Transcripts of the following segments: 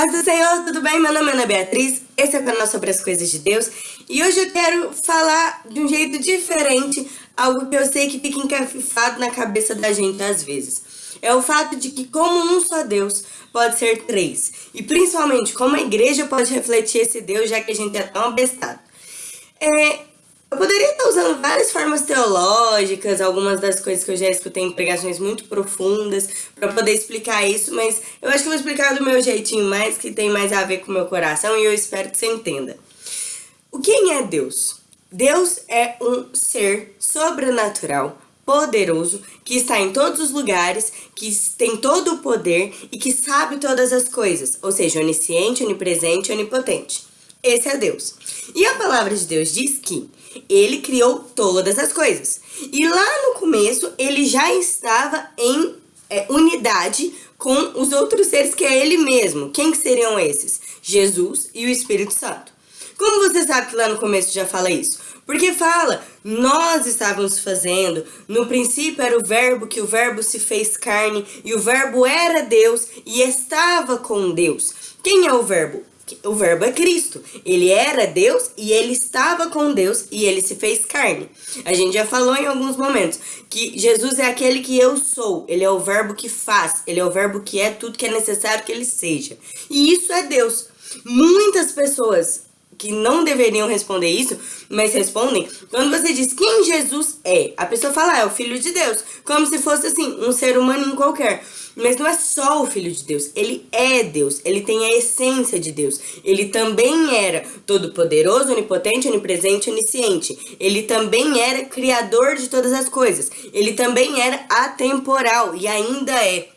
Paz do Senhor, tudo bem? Meu nome é Ana Beatriz, esse é o canal sobre as coisas de Deus e hoje eu quero falar de um jeito diferente, algo que eu sei que fica encafifado na cabeça da gente às vezes. É o fato de que como um só Deus pode ser três e principalmente como a igreja pode refletir esse Deus já que a gente é tão abestado. É, eu poderia estar usando várias formas teológicas, algumas das coisas que eu já escutei em pregações muito profundas, para poder explicar isso, mas eu acho que eu vou explicar do meu jeitinho mais, que tem mais a ver com o meu coração, e eu espero que você entenda. O quem é Deus? Deus é um ser sobrenatural, poderoso, que está em todos os lugares, que tem todo o poder e que sabe todas as coisas, ou seja, onisciente, onipresente onipotente. Esse é Deus. E a palavra de Deus diz que ele criou todas as coisas. E lá no começo, ele já estava em é, unidade com os outros seres que é ele mesmo. Quem que seriam esses? Jesus e o Espírito Santo. Como você sabe que lá no começo já fala isso? Porque fala, nós estávamos fazendo, no princípio era o verbo, que o verbo se fez carne, e o verbo era Deus, e estava com Deus. Quem é o verbo? O verbo é Cristo. Ele era Deus e ele estava com Deus e ele se fez carne. A gente já falou em alguns momentos que Jesus é aquele que eu sou. Ele é o verbo que faz. Ele é o verbo que é tudo que é necessário que ele seja. E isso é Deus. Muitas pessoas que não deveriam responder isso, mas respondem, quando você diz quem Jesus é, a pessoa fala, ah, é o Filho de Deus, como se fosse assim, um ser humano qualquer. Mas não é só o Filho de Deus, ele é Deus, ele tem a essência de Deus. Ele também era todo-poderoso, onipotente, onipresente, onisciente. Ele também era criador de todas as coisas. Ele também era atemporal e ainda é.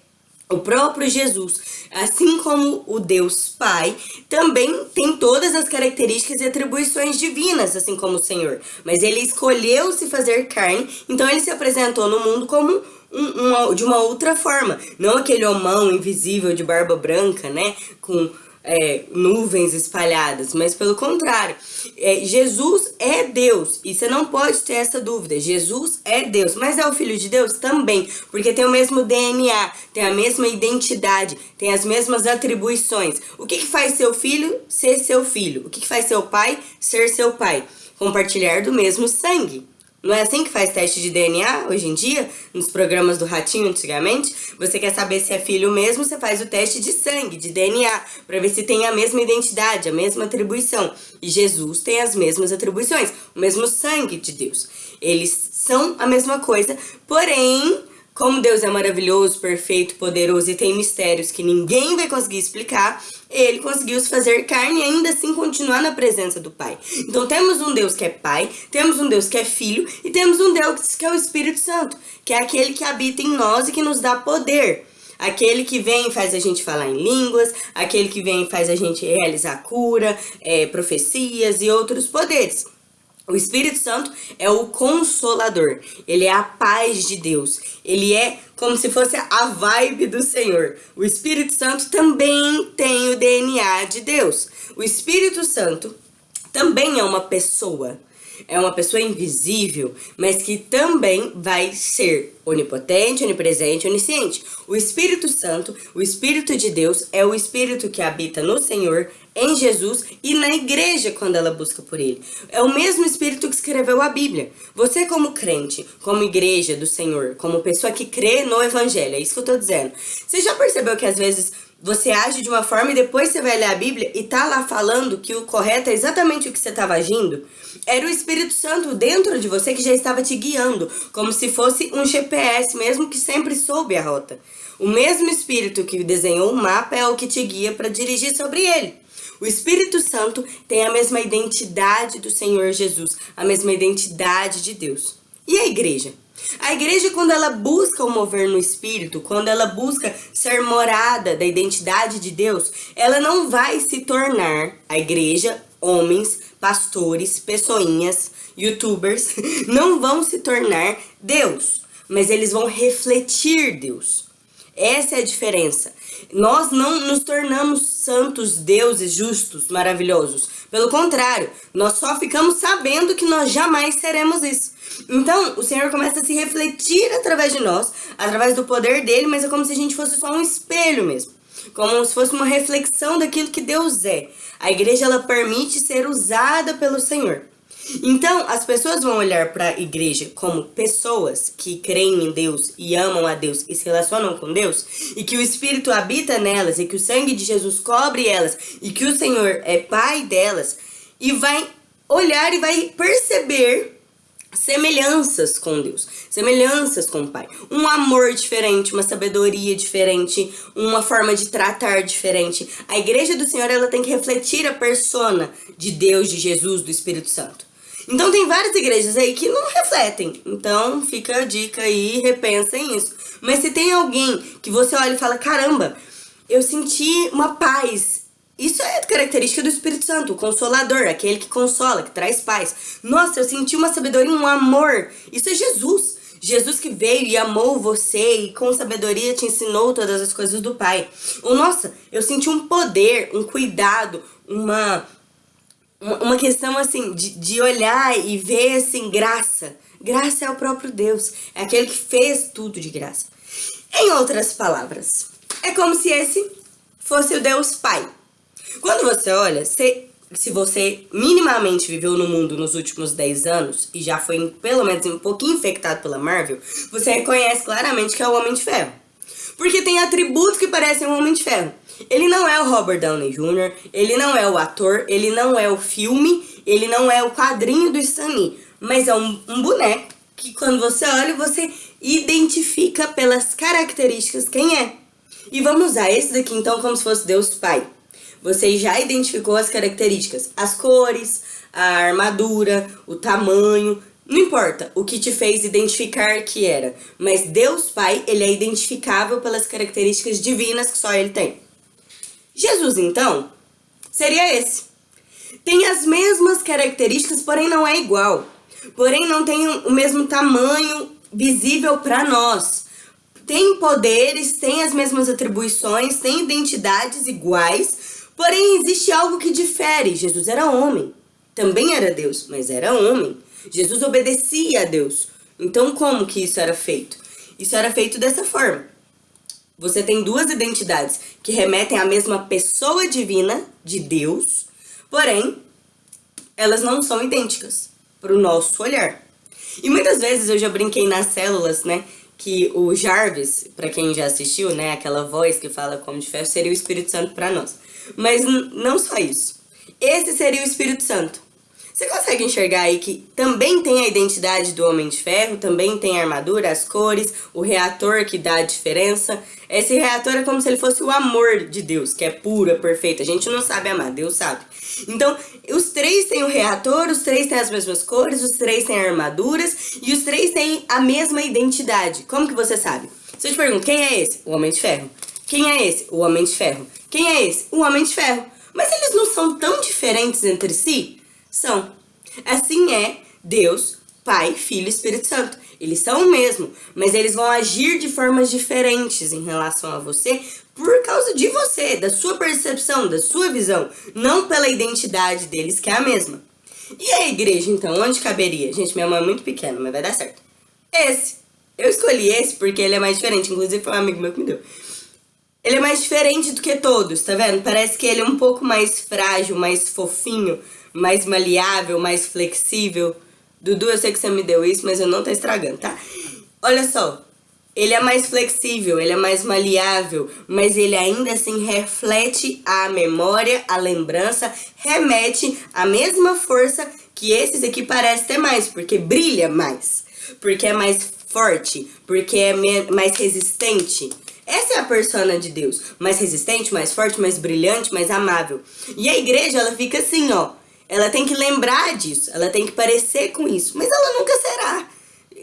O próprio Jesus, assim como o Deus Pai, também tem todas as características e atribuições divinas, assim como o Senhor. Mas ele escolheu se fazer carne, então ele se apresentou no mundo como um, uma, de uma outra forma. Não aquele homão invisível de barba branca, né? Com é, nuvens espalhadas, mas pelo contrário, é, Jesus é Deus, e você não pode ter essa dúvida, Jesus é Deus, mas é o Filho de Deus também, porque tem o mesmo DNA, tem a mesma identidade, tem as mesmas atribuições. O que, que faz seu filho ser seu filho? O que, que faz seu pai ser seu pai? Compartilhar do mesmo sangue. Não é assim que faz teste de DNA hoje em dia? Nos programas do Ratinho antigamente? Você quer saber se é filho mesmo, você faz o teste de sangue, de DNA, para ver se tem a mesma identidade, a mesma atribuição. E Jesus tem as mesmas atribuições, o mesmo sangue de Deus. Eles são a mesma coisa, porém como Deus é maravilhoso, perfeito, poderoso e tem mistérios que ninguém vai conseguir explicar, ele conseguiu se fazer carne e ainda assim continuar na presença do Pai. Então temos um Deus que é Pai, temos um Deus que é Filho e temos um Deus que é o Espírito Santo, que é aquele que habita em nós e que nos dá poder. Aquele que vem e faz a gente falar em línguas, aquele que vem e faz a gente realizar cura, é, profecias e outros poderes. O Espírito Santo é o consolador, ele é a paz de Deus, ele é como se fosse a vibe do Senhor. O Espírito Santo também tem o DNA de Deus. O Espírito Santo também é uma pessoa é uma pessoa invisível, mas que também vai ser onipotente, onipresente, onisciente. O Espírito Santo, o Espírito de Deus, é o Espírito que habita no Senhor, em Jesus e na igreja quando ela busca por ele. É o mesmo Espírito que escreveu a Bíblia. Você como crente, como igreja do Senhor, como pessoa que crê no Evangelho, é isso que eu tô dizendo. Você já percebeu que às vezes você age de uma forma e depois você vai ler a Bíblia e tá lá falando que o correto é exatamente o que você estava agindo? Era o Espírito Santo dentro de você que já estava te guiando, como se fosse um GPS mesmo que sempre soube a rota. O mesmo Espírito que desenhou o mapa é o que te guia para dirigir sobre ele. O Espírito Santo tem a mesma identidade do Senhor Jesus, a mesma identidade de Deus. E a igreja? A igreja, quando ela busca o mover no Espírito, quando ela busca ser morada da identidade de Deus, ela não vai se tornar, a igreja, homens, pastores, pessoinhas, youtubers, não vão se tornar Deus, mas eles vão refletir Deus. Essa é a diferença. Nós não nos tornamos santos, deuses, justos, maravilhosos. Pelo contrário, nós só ficamos sabendo que nós jamais seremos isso. Então, o Senhor começa a se refletir através de nós, através do poder dele, mas é como se a gente fosse só um espelho mesmo. como se fosse uma reflexão daquilo que Deus é. A igreja ela permite ser usada pelo Senhor. Então, as pessoas vão olhar para a igreja como pessoas que creem em Deus e amam a Deus e se relacionam com Deus, e que o Espírito habita nelas e que o sangue de Jesus cobre elas e que o Senhor é pai delas, e vai olhar e vai perceber semelhanças com Deus, semelhanças com o Pai. Um amor diferente, uma sabedoria diferente, uma forma de tratar diferente. A igreja do Senhor, ela tem que refletir a persona de Deus, de Jesus, do Espírito Santo. Então tem várias igrejas aí que não refletem. Então fica a dica aí, repensem isso. Mas se tem alguém que você olha e fala, caramba, eu senti uma paz isso é característica do Espírito Santo, o consolador, aquele que consola, que traz paz. Nossa, eu senti uma sabedoria, um amor. Isso é Jesus. Jesus que veio e amou você e com sabedoria te ensinou todas as coisas do Pai. Ou nossa, eu senti um poder, um cuidado, uma uma questão assim de, de olhar e ver assim graça. Graça é o próprio Deus, é aquele que fez tudo de graça. Em outras palavras, é como se esse fosse o Deus Pai. Quando você olha, se, se você minimamente viveu no mundo nos últimos 10 anos e já foi pelo menos um pouquinho infectado pela Marvel, você reconhece claramente que é o Homem de Ferro. Porque tem atributos que parecem um Homem de Ferro. Ele não é o Robert Downey Jr., ele não é o ator, ele não é o filme, ele não é o quadrinho do Stan Lee, mas é um, um boneco que quando você olha, você identifica pelas características quem é. E vamos usar esse daqui então como se fosse Deus Pai. Você já identificou as características, as cores, a armadura, o tamanho, não importa o que te fez identificar que era, mas Deus Pai, ele é identificável pelas características divinas que só ele tem. Jesus, então, seria esse. Tem as mesmas características, porém não é igual. Porém não tem o mesmo tamanho visível para nós. Tem poderes, tem as mesmas atribuições, tem identidades iguais, Porém, existe algo que difere. Jesus era homem. Também era Deus, mas era homem. Jesus obedecia a Deus. Então, como que isso era feito? Isso era feito dessa forma. Você tem duas identidades que remetem à mesma pessoa divina de Deus, porém, elas não são idênticas para o nosso olhar. E muitas vezes eu já brinquei nas células, né, que o Jarvis, para quem já assistiu, né, aquela voz que fala como de ferro, seria o Espírito Santo para nós. Mas não só isso. Esse seria o Espírito Santo. Você consegue enxergar aí que também tem a identidade do Homem de Ferro, também tem a armadura, as cores, o reator que dá a diferença. Esse reator é como se ele fosse o amor de Deus, que é puro, é perfeito. A gente não sabe amar, Deus sabe. Então, os três têm o reator, os três têm as mesmas cores, os três têm armaduras e os três têm a mesma identidade. Como que você sabe? Se eu te pergunto, quem é esse? O Homem de Ferro. Quem é esse? O Homem de Ferro. Quem é esse? O Homem de Ferro. Mas eles não são tão diferentes entre si? São. Assim é Deus, Pai, Filho e Espírito Santo. Eles são o mesmo, mas eles vão agir de formas diferentes em relação a você por causa de você, da sua percepção, da sua visão, não pela identidade deles, que é a mesma. E a igreja, então, onde caberia? Gente, minha mãe é muito pequena, mas vai dar certo. Esse. Eu escolhi esse porque ele é mais diferente, inclusive foi um amigo meu que me deu. Ele é mais diferente do que todos, tá vendo? Parece que ele é um pouco mais frágil, mais fofinho, mais maleável, mais flexível. Dudu, eu sei que você me deu isso, mas eu não tô estragando, tá? Olha só, ele é mais flexível, ele é mais maleável, mas ele ainda assim reflete a memória, a lembrança, remete a mesma força que esses aqui parecem ter mais, porque brilha mais, porque é mais forte, porque é mais resistente. Essa é a persona de Deus, mais resistente, mais forte, mais brilhante, mais amável. E a igreja, ela fica assim, ó. Ela tem que lembrar disso, ela tem que parecer com isso, mas ela nunca será.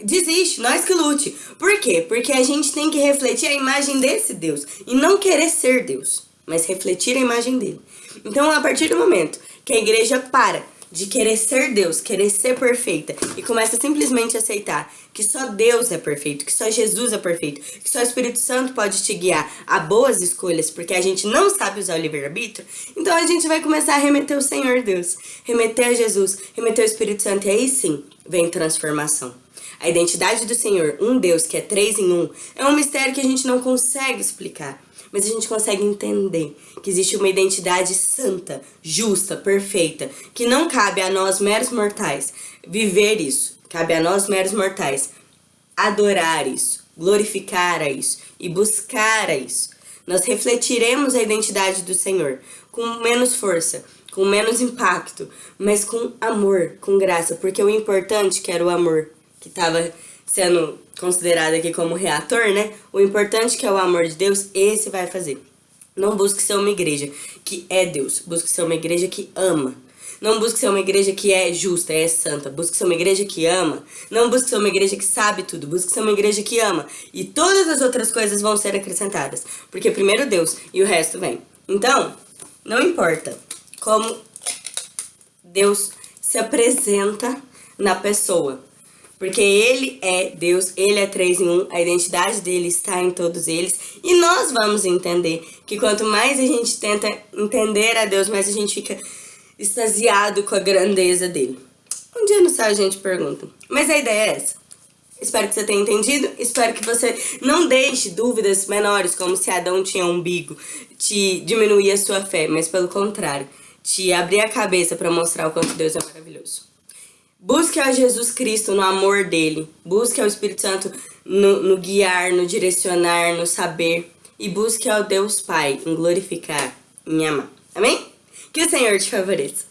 Desiste, nós que lute. Por quê? Porque a gente tem que refletir a imagem desse Deus e não querer ser Deus, mas refletir a imagem dele. Então, a partir do momento que a igreja para de querer ser Deus, querer ser perfeita e começa simplesmente a aceitar que só Deus é perfeito, que só Jesus é perfeito, que só o Espírito Santo pode te guiar a boas escolhas, porque a gente não sabe usar o livre-arbítrio, então a gente vai começar a remeter o Senhor Deus, remeter a Jesus, remeter o Espírito Santo e aí sim vem transformação. A identidade do Senhor, um Deus que é três em um, é um mistério que a gente não consegue explicar. Mas a gente consegue entender que existe uma identidade santa, justa, perfeita, que não cabe a nós meros mortais viver isso. Cabe a nós meros mortais adorar isso, glorificar a isso e buscar a isso. Nós refletiremos a identidade do Senhor com menos força, com menos impacto, mas com amor, com graça, porque o importante que era o amor que estava sendo considerado aqui como reator, né? O importante que é o amor de Deus, esse vai fazer. Não busque ser uma igreja que é Deus, busque ser uma igreja que ama. Não busque ser uma igreja que é justa, é santa. Busque ser uma igreja que ama. Não busque ser uma igreja que sabe tudo. Busque ser uma igreja que ama. E todas as outras coisas vão ser acrescentadas. Porque primeiro Deus e o resto vem. Então, não importa como Deus se apresenta na pessoa. Porque ele é Deus, ele é três em um, a identidade dele está em todos eles. E nós vamos entender que quanto mais a gente tenta entender a Deus, mais a gente fica extasiado com a grandeza dele. Um dia no céu a gente pergunta. Mas a ideia é essa. Espero que você tenha entendido. Espero que você não deixe dúvidas menores, como se Adão tinha um umbigo, te diminuir a sua fé, mas pelo contrário, te abrir a cabeça para mostrar o quanto Deus é maravilhoso. Busque a Jesus Cristo no amor dele. Busque ao Espírito Santo no, no guiar, no direcionar, no saber. E busque ao Deus Pai em glorificar, em amar. Amém? Que o Senhor te favoreça.